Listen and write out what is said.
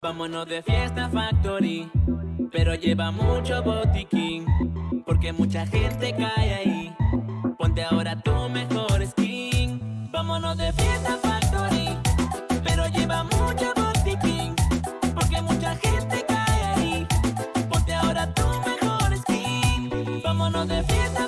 Vámonos de fiesta factory, pero lleva mucho botiquín, porque mucha gente cae ahí. Ponte ahora tu mejor skin. Vámonos de fiesta factory, pero lleva mucho botiquín, porque mucha gente cae ahí. Ponte ahora tu mejor skin. Vámonos de fiesta